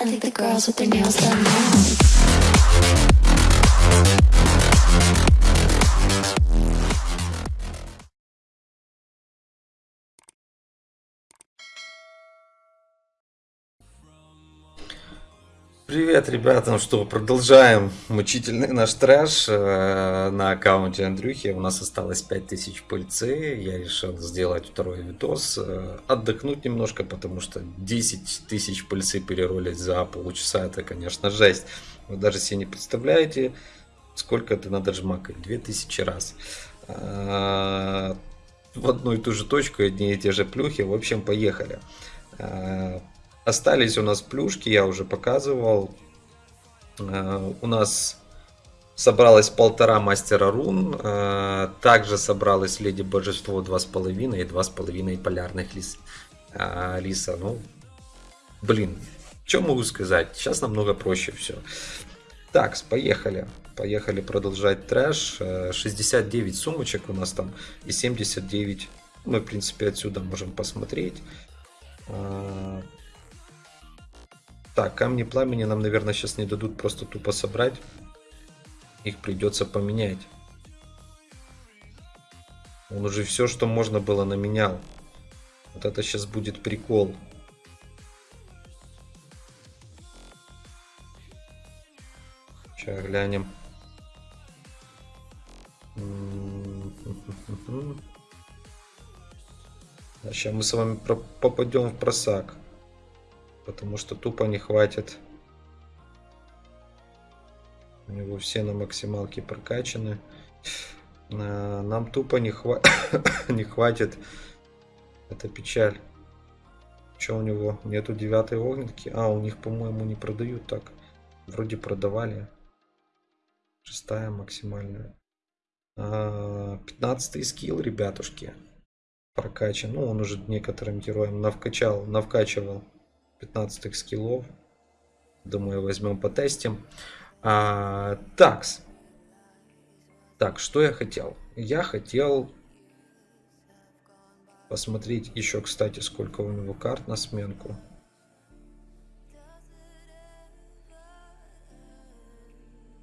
I think the girls with their nails done now. Привет, ребята. Ну что, продолжаем мучительный наш трэш э, на аккаунте Андрюхи. У нас осталось 5000 пыльцы. Я решил сделать второй видос. э, отдохнуть немножко, потому что 10 тысяч пыльцы переролить за полчаса это, конечно, жесть. Вы даже себе не представляете, сколько это надо жмакать. 2000 раз. Э, в одну и ту же точку, одни и те же плюхи. В общем, поехали. Остались у нас плюшки, я уже показывал. Э, У нас собралось полтора мастера рун. э, Также собралось леди божество 2,5 и 2,5 полярных лис. э, лиса. Ну, блин, что могу сказать? Сейчас намного проще все. Так, поехали. Поехали продолжать трэш. Э, 69 сумочек у нас там и 79. Мы, в принципе, отсюда можем посмотреть. Так, камни пламени нам, наверное, сейчас не дадут просто тупо собрать. Их придется поменять. Он уже все, что можно было, наменял. Вот это сейчас будет прикол. Сейчас глянем. Сейчас мы с вами попадем в просак. Потому что тупо не хватит. У него все на максималке прокачаны. Нам тупо не, хва- не хватит. Это печаль. Что у него? Нету девятой огненки? А, у них, по-моему, не продают так. Вроде продавали. Шестая максимальная. А, Пятнадцатый скилл, ребятушки. Прокачан. Ну, он уже некоторым героям навкачал, навкачивал 15 скиллов. Думаю, возьмем потестим. А, такс. Так, что я хотел? Я хотел посмотреть еще, кстати, сколько у него карт на сменку.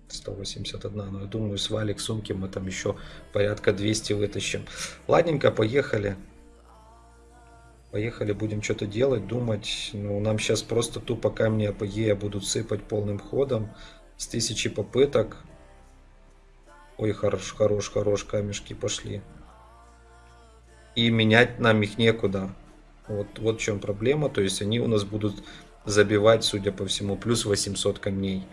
Сто восемьдесят одна. Но я думаю, с валик сумки мы там еще порядка 200 вытащим. Ладненько, поехали. Поехали, будем что-то делать, думать. Ну, нам сейчас просто тупо камни АПЕ будут сыпать полным ходом. С тысячи попыток. Ой, хорош, хорош, хорош, камешки пошли. И менять нам их некуда. Вот, вот в чем проблема. То есть они у нас будут забивать, судя по всему, плюс 800 камней.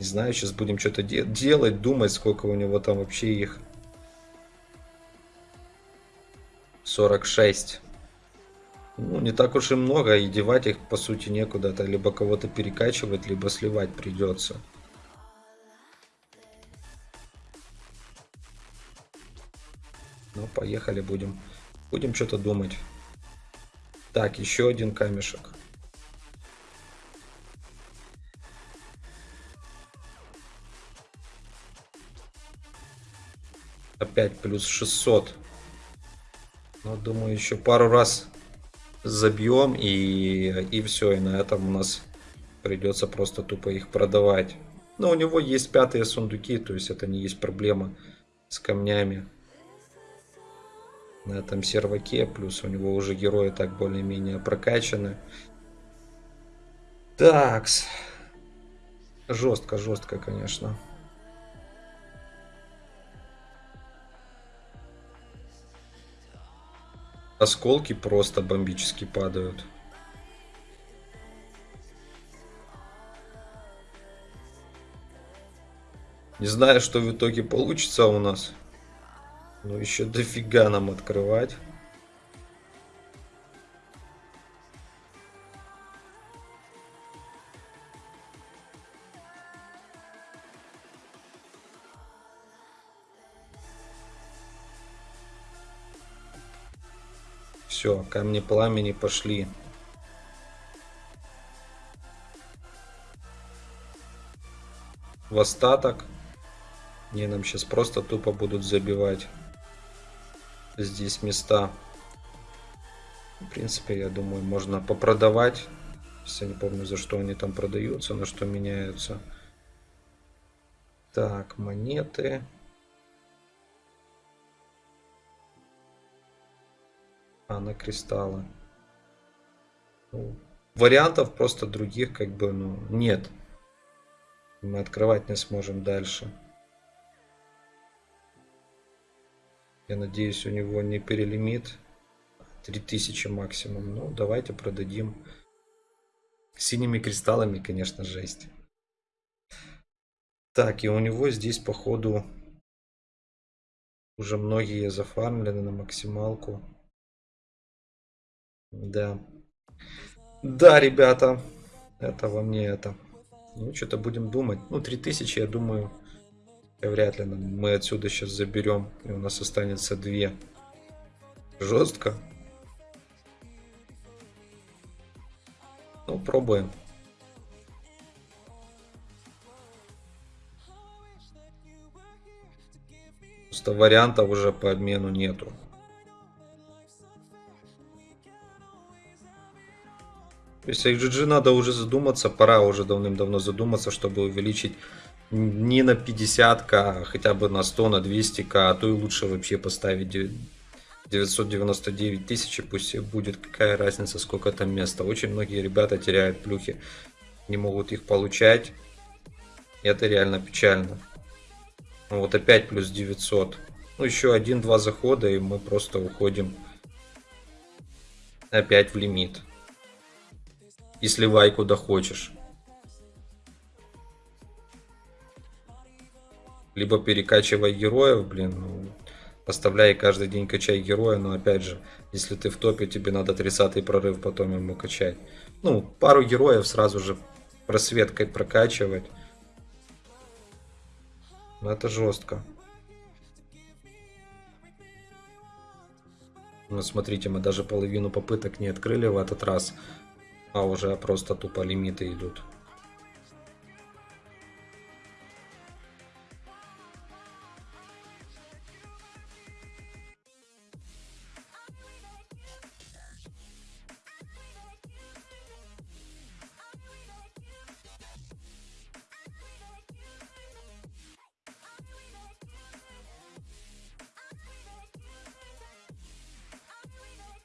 Не знаю, сейчас будем что-то де- делать, думать, сколько у него там вообще их. 46. Ну, не так уж и много, и девать их, по сути, некуда. Это либо кого-то перекачивать, либо сливать придется. Ну, поехали, будем. Будем что-то думать. Так, еще один камешек. Опять плюс 600. Ну, думаю, еще пару раз забьем и, и все. И на этом у нас придется просто тупо их продавать. Но у него есть пятые сундуки, то есть это не есть проблема с камнями. На этом серваке, плюс у него уже герои так более-менее прокачаны. Такс. Жестко, жестко, конечно. Осколки просто бомбически падают. Не знаю, что в итоге получится у нас. Но еще дофига нам открывать. Все, камни пламени пошли. В остаток. Не, нам сейчас просто тупо будут забивать здесь места. В принципе, я думаю, можно попродавать я не помню, за что они там продаются, на что меняются. Так, монеты. А, на кристаллы. Ну, вариантов просто других как бы ну, нет. Мы открывать не сможем дальше. Я надеюсь, у него не перелимит. 3000 максимум. Ну, давайте продадим. Синими кристаллами, конечно, жесть. Так, и у него здесь, походу, уже многие зафармлены на максималку. Да. Да, ребята. Это во мне это. Ну, что-то будем думать. Ну, 3000, я думаю, вряд ли мы отсюда сейчас заберем. И у нас останется 2. Жестко. Ну, пробуем. Просто вариантов уже по обмену нету. Если GG надо уже задуматься, пора уже давным-давно задуматься, чтобы увеличить не на 50к, а хотя бы на 100, на 200к, а то и лучше вообще поставить 999 тысяч, пусть будет какая разница, сколько там места. Очень многие ребята теряют плюхи, не могут их получать. Это реально печально. Вот опять плюс 900. Ну еще один-два захода и мы просто уходим опять в лимит и сливай куда хочешь. Либо перекачивай героев, блин, ну, оставляй каждый день качай героя, но опять же, если ты в топе, тебе надо 30 прорыв потом ему качать. Ну, пару героев сразу же просветкой прокачивать. Ну, это жестко. Ну, смотрите, мы даже половину попыток не открыли в этот раз а уже просто тупо лимиты идут.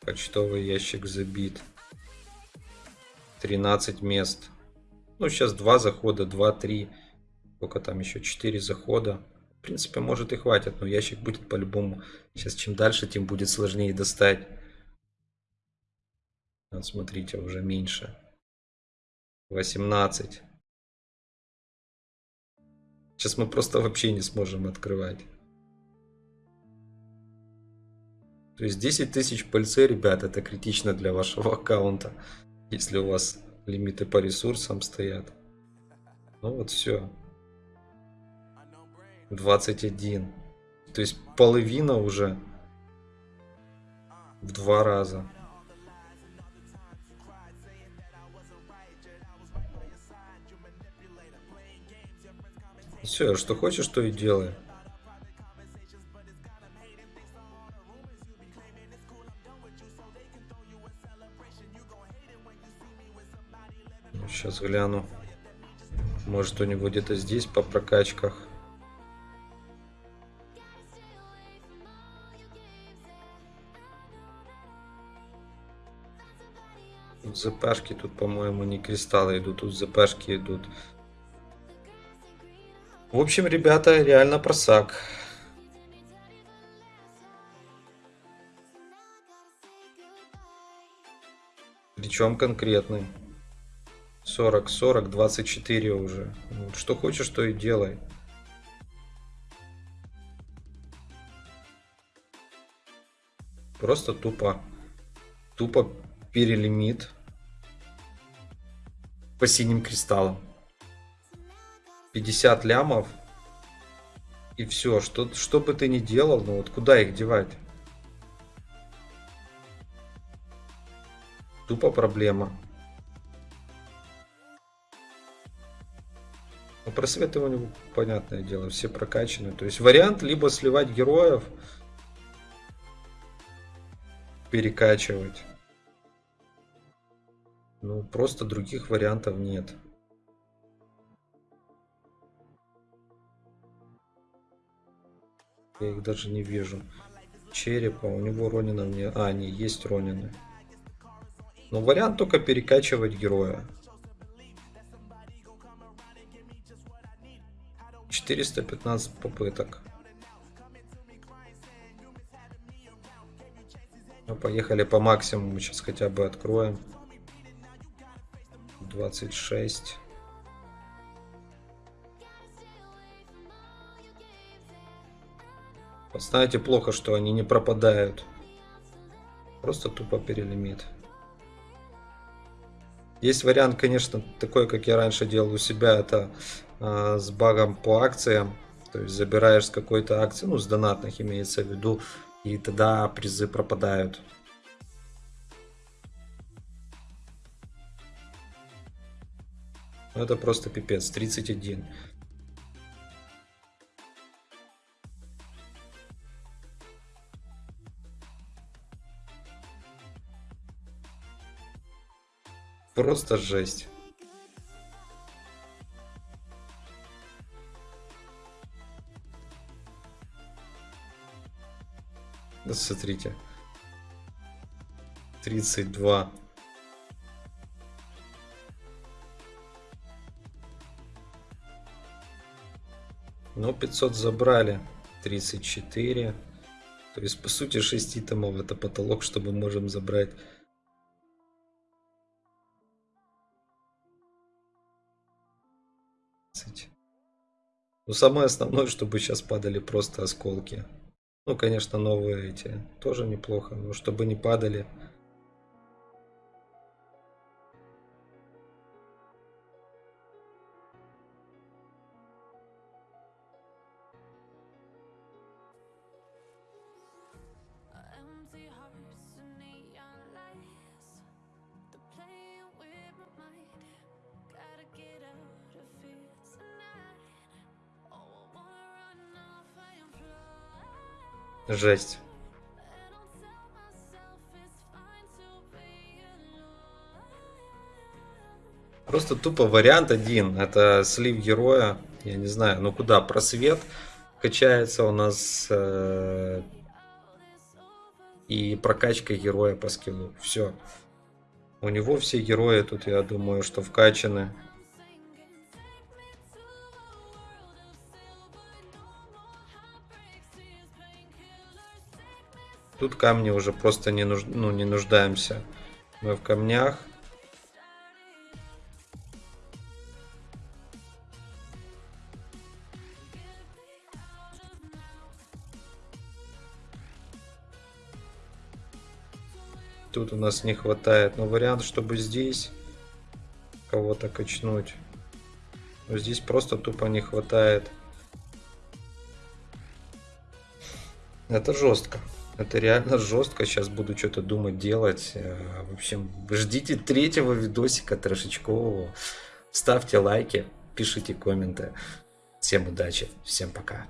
Почтовый ящик забит. 13 мест. Ну, сейчас 2 захода, 2, 3. Сколько там еще? 4 захода. В принципе, может и хватит, но ящик будет по-любому. Сейчас чем дальше, тем будет сложнее достать. Вот смотрите, уже меньше. 18. Сейчас мы просто вообще не сможем открывать. То есть 10 тысяч пыльцы, ребят, это критично для вашего аккаунта если у вас лимиты по ресурсам стоят. Ну вот все. 21. То есть половина уже в два раза. Все, что хочешь, то и делай. Сейчас гляну. Может у него где-то здесь по прокачках. Тут ЗПшки, тут, по-моему, не кристаллы идут, тут ЗПшки идут. В общем, ребята, реально просак. Причем конкретный. 40, 40, 24 уже. Вот, что хочешь, то и делай. Просто тупо, тупо перелимит по синим кристаллам. 50 лямов. И все, что, что бы ты ни делал, ну вот куда их девать? Тупо проблема. Ну, просветы у него, понятное дело, все прокачаны. То есть вариант либо сливать героев, перекачивать. Ну, просто других вариантов нет. Я их даже не вижу. Черепа, у него Ронина мне... А, не, есть Ронины. Но вариант только перекачивать героя. 415 попыток. Ну, поехали по максимуму, сейчас хотя бы откроем. 26. Вот знаете, плохо, что они не пропадают. Просто тупо перелимит. Есть вариант, конечно, такой, как я раньше делал у себя, это э, с багом по акциям. То есть забираешь с какой-то акции, ну с донатных имеется в виду, и тогда призы пропадают. Ну, это просто пипец, 31. Просто жесть. Да смотрите. 32. Ну, 500 забрали. 34. То есть, по сути, 6 томов это потолок, чтобы можем забрать Ну, самое основное, чтобы сейчас падали просто осколки. Ну, конечно, новые эти тоже неплохо, но чтобы не падали Жесть. Просто тупо вариант один. Это слив героя. Я не знаю, ну куда? Просвет качается у нас. Э, и прокачка героя по скиллу. Все. У него все герои тут, я думаю, что вкачаны. Тут камни уже просто не, нуж... ну, не нуждаемся. Мы в камнях. Тут у нас не хватает. Но вариант, чтобы здесь кого-то качнуть. Но здесь просто тупо не хватает. Это жестко. Это реально жестко. Сейчас буду что-то думать, делать. Э, в общем, ждите третьего видосика трешечкового. Ставьте лайки, пишите комменты. Всем удачи, всем пока.